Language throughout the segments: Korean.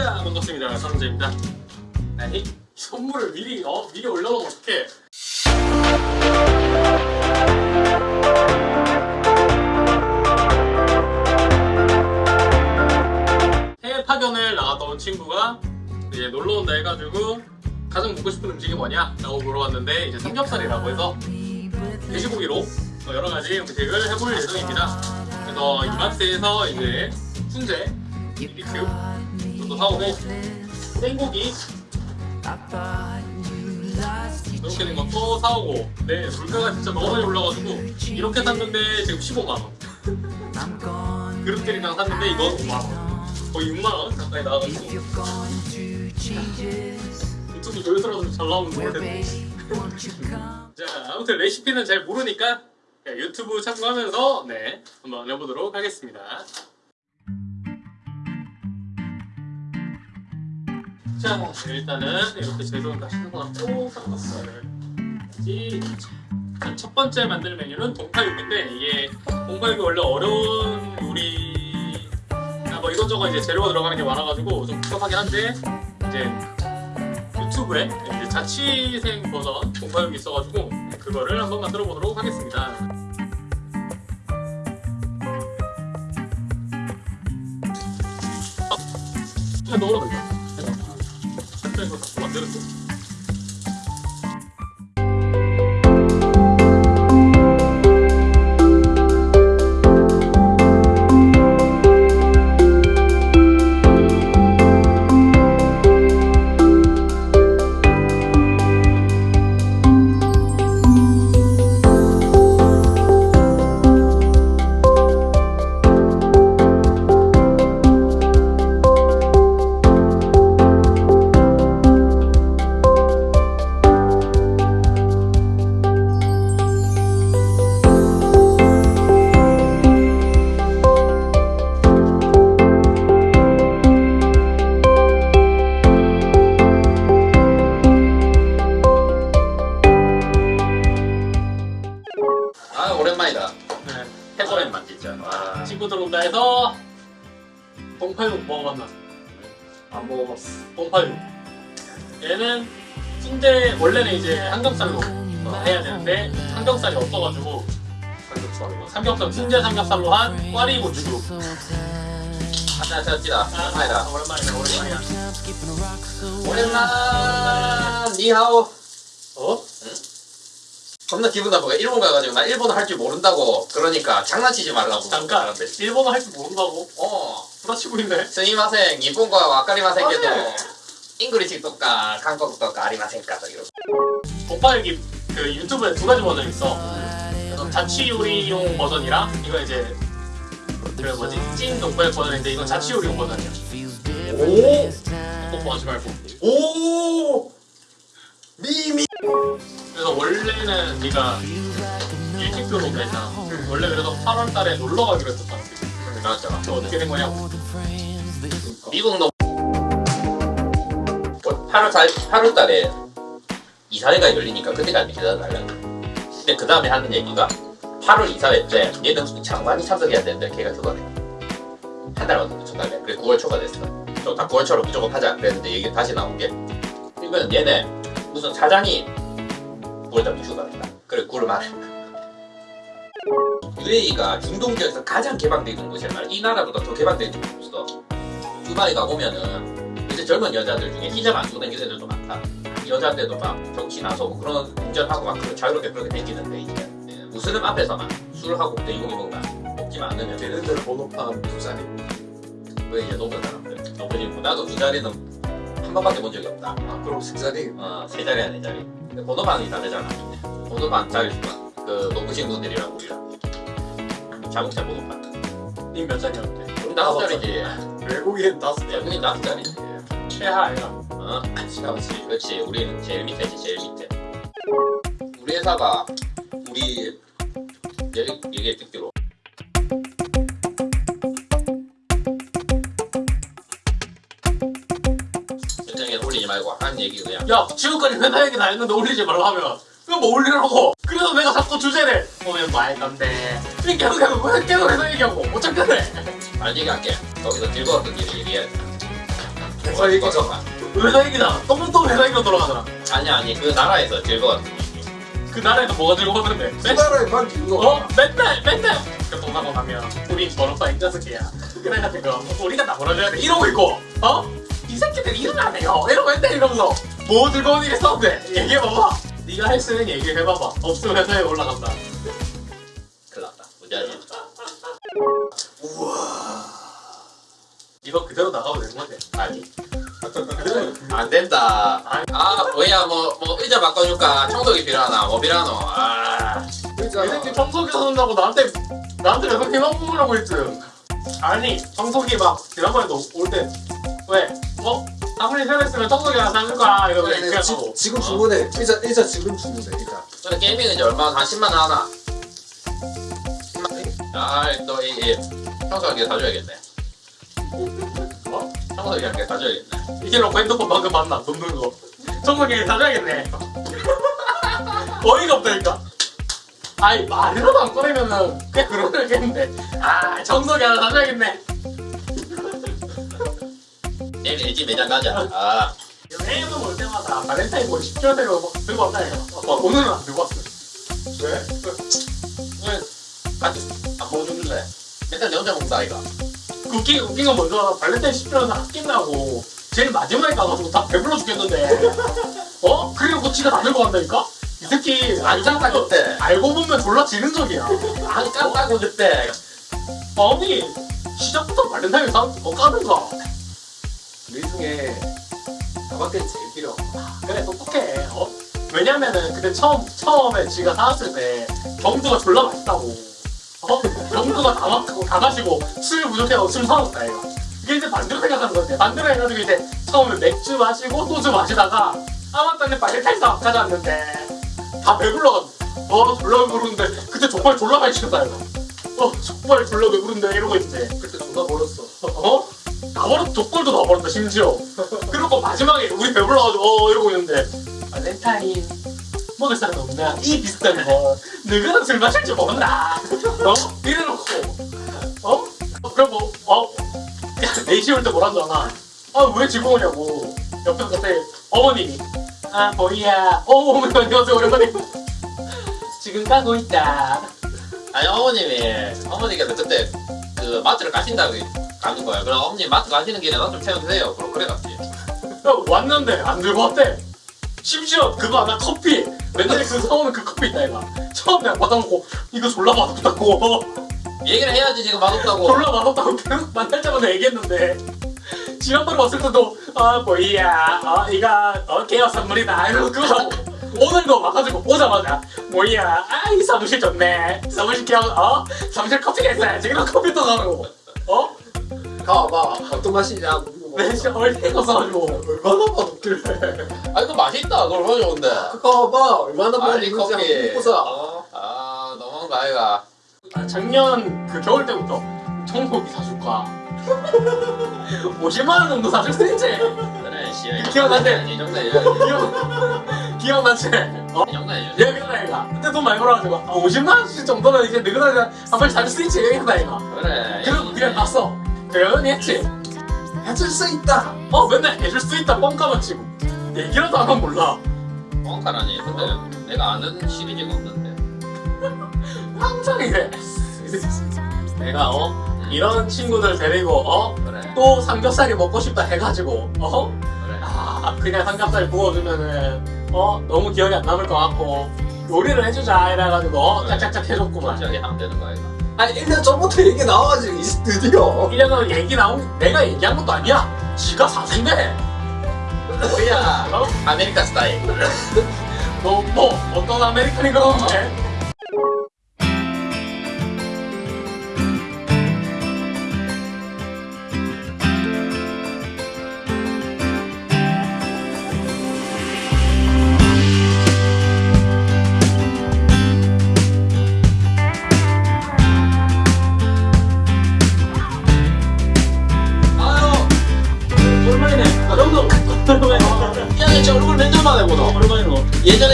자 반갑습니다 선재입니다 아니 선물을 미리 어 미리 올려놓으면 어떡해 해외 파견을 나갔다 온 친구가 이제 놀러 온다 해가지고 가장 먹고 싶은 음식이 뭐냐? 라고 물어봤는데 이제 삼겹살이라고 해서 돼지고기로 여러 가지 음식을 해볼 예정입니다. 그래서 이마트에서 이제 훈제, BBQ 도 사오고 생고기. 이렇게 된 것도 사오고. 네 물가가 진짜 너무 많이 올라가지고 이렇게 샀는데 지금 15만원. 그릇들이랑 샀는데 이거 5만원 거의 6만원 가까이 나와가지고. 유튜브 조회수라도 좀 잘 나오면 자 아무튼 레시피는 잘 모르니까 네, 유튜브 참고하면서 네 한번 해보도록 하겠습니다 자 일단은 이렇게 재료는 다 신선하고 쌈박살을 자, 첫 번째 만들 메뉴는 동파육인데 이게 동파육이 원래 어려운 요리 아, 뭐 이것저것 이제 재료가 들어가는 게 많아가지고 좀 복잡하긴 한데 이제 유튜브에 이제 자취생 버전 동파육이 있어가지고 그거를 한번 만들어 보도록 하겠습니다. 그냥 넣으라 그 아 오랜만이다. 네. 해보랜만 진짜. 와. 친구들 온다 해서 동파육 먹어봤나? 안 먹어봤어. 동파육. 얘는 순대 원래는 이제 삼겹살로 어, 해야 되는데 삼겹살이 없어가지고 삼겹살로. 삼겹살 순대 삼겹살로 한 꽈리 고추. 하나 찾지다. 오랜만이다. 오랜만이다 오랜만이야. 오랜만. 니하오. 어? 겁나 기분 나쁘게 일본 가가지고 나 일본어 할 줄 모른다고 그러니까 장난치지 말라고 잠깐. 일본어 할 줄 모른다고 어 구라치고 있네. すみません 日本語が わかりませんけど 아, 네. English とか 韓国とか ありませんか 이러고 동파육이 그 유튜브에 두 가지 버전 있어. 그래서 자취 요리용 버전이랑 이거 이제 그 뭐지 찐 동파육 버전인데 이건 자취 요리용 버전이야. 오! 뽀뽀하지 말고. 오! 미미 그래서 원래는 네가 일찍 들어온다 했잖아. 원래 그래서 8월 달에 놀러 가기로 했었잖아. 나왔잖아 그래서 어떻게 된 거냐고. 미국 너 8월 4 8월 달에 이사회가 열리니까 그때까지 기다려달라고. 근데 그 다음에 하는 얘기가 8월 이사회 때 얘는 장관이 참석해야 되는데 걔가 그거네. 한 달만 더 늦췄다네. 그래 9월 초가 됐어. 저다 9월 초로 무조건 하자 그랬는데 얘기 다시 나온 게 이거는 얘네 무슨 사장이 9월 달에 휴가 냈다. 그래 9월 말에. UAE가 중동 지역에서 가장 개방되어 있는 곳이란 말이야. 이 나라보다 더 개방되어 있는 곳이 없어. 두바이 가 보면은 이제 젊은 여자들 중에 히잡 안 다니는 애들도 많다. 여자들도 막 정치 나서고 그런 운전하고 막 그런 자유롭게 그렇게 다니는데 이제 예, 무슬림 앞에서만 술하고 돼지고기 먹나 먹지만 않으면 걔네들 번호판 두 자리 왜 이제 높은 사람들 높은 나도 두 자리는 한 번밖에 본 적이 없다. 아 그럼 세 자리 어, 세 자리야 네 자리. 근데 번호판이 다르잖아. 번호판 자리 수가 그 높으신 분들이랑 우리랑 자동차 번호판. 님몇 살이었는데? 우리 다섯 자리지. 외국인 다섯 자리 우리 다섯 자리지. 최하 아이가. 어? 그렇지, 그렇지. 우리는 제일 밑에지, 제일 밑에. 우리 회사가 우리 얘기, 얘기 듣기로 올리지 말고 한 얘기 그냥 야 지금까지 회사 얘기 다 했는데 올리지 말라 하면 이거 뭐 올리라고 그래서 내가 자꾸 주제를 보면 말 건데 이 계속 계속 왜 계속 회사 얘기하고 못 참겠네 말 얘기할게. 거기서 즐거웠던 일을 얘기해. 회사 얘기잖아. 회사 얘기잖아. 또또 회사 얘기로 돌아가잖아. 아니 아니 그 나라에서 즐거웠던 얘기. 그 나라에서 뭐가 즐거웠는데? 맨, 수다라에만 기는 어? 맨날 맨날 교통사고 나면 우리 번호파 인자스키야. 그래가지고 우리가 다 벌어줘야 돼. 이러고 있고 어? 이 새끼들 일은 안 해요. 이러고 맨날 이러면서 뭐 즐거운 일이 있었는데 얘기해봐봐. 네가 할 수 있는 얘기 해봐봐. 없으면 회사에 올라간다. 큰일 났다. 무지하지. 이거 그대로 나가면 되는 거지. 아니. 안 된다. 아 뭐야 뭐 뭐 의자 바꿔줄까? 청소기 필요하나? 뭐 필요하노? 아이 그러니까 새끼 청소기 사준다고 나한테 나한테 왜 그렇게 먹으라고 했지? 아니 청소기 막 지난번에도 올때 왜? 어? 생각했으면 청소기 하나 사줄 거야 이러고 아니, 얘기하고 지, 지금 주문해. 의자 의자 지금 주문해. 의자. 근데 게이밍은 이제 얼마 한 10만 원 하나? 10만 아또이 청소기 사줘야겠네. 어? 청소기 한개 사줘야겠네. 이길놓고 핸드폰 방금 만나 돈 들고 청소기 사줘야겠네 어이가 없다니까 아이 말이라도 안 꺼내면은 그냥 그러겠는데 아 청소기 하나 사줘야겠네 내일 LG 매장 가자. 아 여행을 올 때마다 발렌타인 뭐 10조 대로 들고 왔다 이거 어, 오늘은 안 들고 왔어 왜? 오늘 같이 안 먹어줄래? 맨날 내 혼자 먹는다 아이가. 웃긴, 웃긴 건 먼저 발렌타인 10주년을 아낀다고 제일 마지막에 가가지고 다 배불러 죽겠는데 어? 그리고 지가 다 들고 간다니까? 이 새끼 안 깐다 그때. 알고 보면 졸라 지는 적이야 안 깐다고 그때. 아니 시작부터 발렌타인 사 어, 까는가 우리 중에 나밖에 제일 필요. 그래 똑똑해 어? 왜냐면은 그때 처음, 처음에 지가 사왔을 때 경주가 졸라 맛있다고 어? 경주가 다, 마, 다 마시고 술 부족해서 술 사왔다 이거 이게 이제 반대로 생각하는 거지 반대로 해가지고 이제 처음에 맥주 마시고 소주 마시다가 아 맞다 내 발렌타인 사 가져왔는데 다 배불러가지고 어 졸라 배부른데 그때 족발 졸라 시켰다 이거 어 족발 졸라 배부른데 이러고 있지 그때 존나 벌었어. 어? 다 버렸, 족골도 다 버렸다, 심지어. 그리고 마지막에 우리 배불러가지고, 어, 이러고 있는데, 발렌타인, 먹을 사람 없나? 이 비슷한 거. 너희는 술 마실 줄 모른다. 어? 이래놓고, 어? 어, 그럼 뭐, 어? 야, 4시 올 때 뭐라잖아. 아, 왜 지금 오냐고. 옆에 그때 어머님이, 아, 보이야. 어, 어머니, 안녕하세요, 오랜만에. 지금 가고 있다. 아니 어머님이 어머니께서 그때 그 마트를 가신다고 가는 거야. 그럼 어머님 마트 가시는 길에 나 좀 태워주세요. 그럼 그래 갔지. 야, 왔는데 안 들고 왔대. 심지어 그거 하나 커피. 맨날 그 사오는 그 커피 있다 이가. 처음에 받아놓고 이거 졸라 맛없다고. 얘기를 해야지 지금 맛없다고. 졸라 맛없다고 계속 만날 때마다 얘기했는데. 지난번에 왔을 때도 아 뭐야 어 이거 어 개어 선물이다 이러고 그거 오늘도 와가지고 오자마자 뭐야 아이 사무실 좋네 사무실 개어 어 사무실 커피가 있어야지 이런 커피 또 가고 어? 가봐. 어떤 맛이냐. 내 진짜 얼탱거 써가지고 얼마나 맛없길래. 아 이거 맛있다. 그걸 가져온대. 가봐. 얼마나 맛있는지. 한번 보자. 어? 아 너무한 거 아이가. 아, 작년 그 겨울 때부터 청소기 사줄까 50만 원 정도 사줄 수 있지 그래 씨야. 기억나지? 이 정도 해줘야지. 기억 기억나지? 어? 이 정도 해줘야지. 얘기했다 얘가 그때 돈 많이 벌어가지고 아, 50만 원씩 정도는 이제 너희들 한 번씩 사줄 수 있지 얘기했다 얘가 그래. 그리고 그냥 갔어 그러니 했지 해줄 수 있다. 어 맨날 해줄 수 있다 뻥까만 치고 얘기라도 하면 몰라 뻥카라니. 근데 내가 아는 시리즈가 없는데. 항상 이래 내가 어 이런 친구들 데리고 어 그래. 또 삼겹살이 먹고 싶다 해가지고 어 그래. 아 그냥 삼겹살 구워주면은 어 너무 기억이 안 남을 것 같고 요리를 해주자 이래가지고 어 짝짝짝 해줬구만 갑자기 하면 되는 거 아이가. 아니 1년 전부터 얘기 나와가지고 이제 드디어. 1년은 얘기 나온 내가 얘기한 것도 아니야 지가 사생대 뭐야. 어? 아메리카 스타일. 너 뭐 어떤 American이 그러는데 아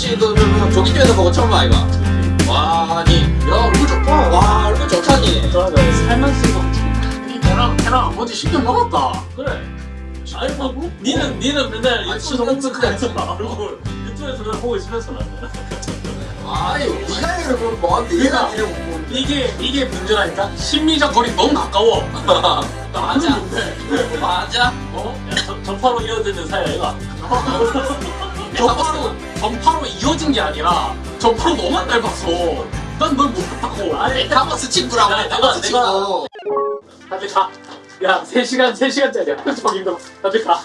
지금 조기집에서 보고 처음 봐, 이거. 와, 아니, 야, 얼굴 좋다. 와, 얼굴 좋다니. 살만 쓰고 걔랑 걔랑 아버지 10년 먹었다 그래 아니 뭐 니는 니는 맨날 아니, 유튜브에서 손 홍보해서 닦아야지. 얼굴 유튜브에서 맨날 보고 있으면서 나는 아니 네가 얘기를 그럼 뭐한테 얘가. 이래 못 보는데 이게 이게 문제라니까 심리적 거리 너무 가까워. 맞아 맞아 어? 전파로 이어지는 사이야 이거 전파로 전파로 이어진 게 아니라 전파로 너만 닮았어. 난널 못봤다고. 아니 카버스 친구라고 야, 해 내가- 친구 다들 가. 야, 3시간, 3시간짜리야. 저기 너, 다들 가.